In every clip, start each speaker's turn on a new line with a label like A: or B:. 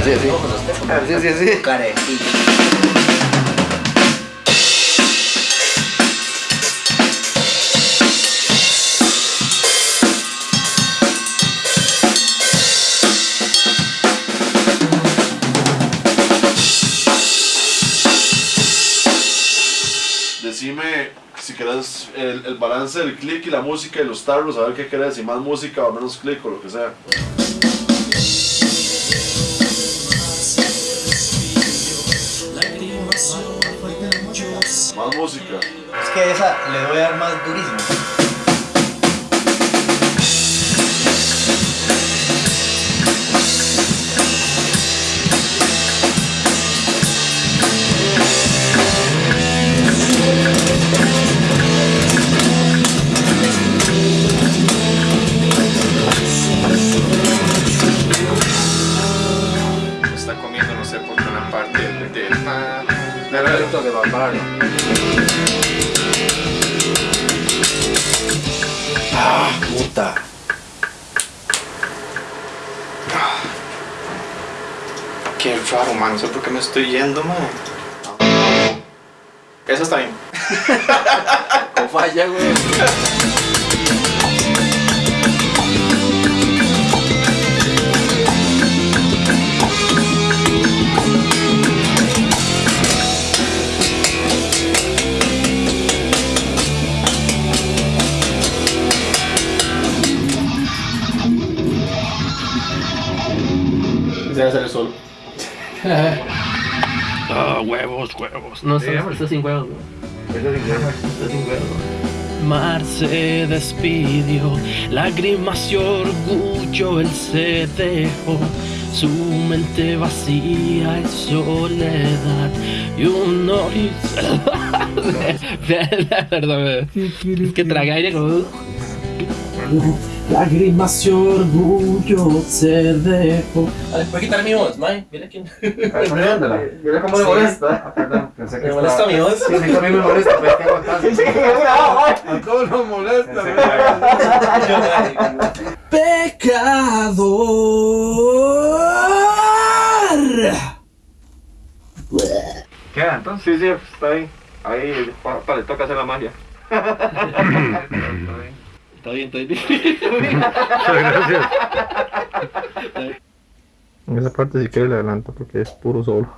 A: Así, así. Así, así,
B: así. Carecillo.
C: Decime si querés el, el balance del click y la música y los tarros, a ver qué querés, si más música o menos click o lo que sea. Más música.
B: Es que esa le voy a dar más durísimo.
A: Para pararlo.
B: Ah, puta.
D: Qué raro, man. No sé por qué me estoy yendo, man. Eso está bien.
A: Con falla, güey.
D: Se va a hacer solo.
E: Ah, huevos, huevos. No, está, está sin huevos. Está sin huevos. Mar se despidió, lágrimas y orgullo él se dejó. Su mente vacía es soledad y un horizonte. Perdón, es que traga aire como. Lágrimas y orgullo se dejó. Ver, ¿puedes quitar mi voz, May? Mira quién.
A: Mira cómo le molesta. Perdón, pensé que
E: Me molesta mi voz.
A: Sí, a mí también me molesta, pero es que aguantar. A todos nos molesta.
E: Pecador.
F: ¿Queda entonces?
D: Sí, sí, está. Ahí, pa, le toca hacer la magia.
E: Está bien, está bien.
F: Gracias. En esa parte si quiere le adelanto porque es puro solo.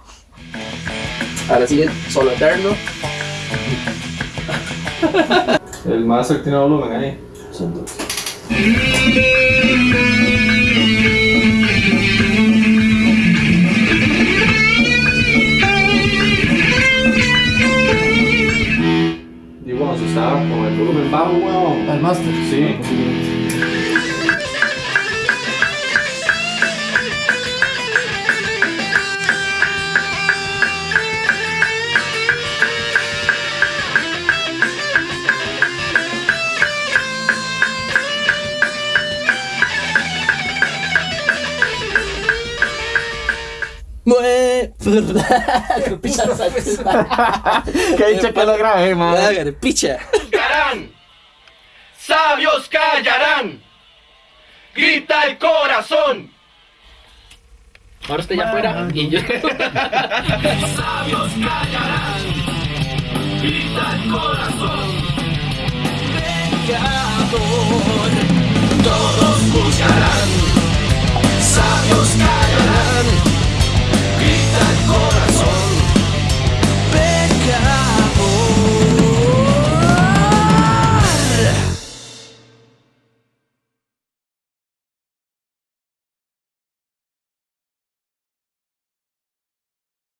E: Ahora sigue solo eterno.
D: El maestro tiene volumen ahí. Y
E: Mue. Picha
F: ¿Qué dicho que lo grabé, man?
E: Picha.
G: callarán, sabios callarán, grita el corazón.
E: Ahora estoy ya afuera y yo.
G: Sabios callarán, grita el corazón. Pecador, todos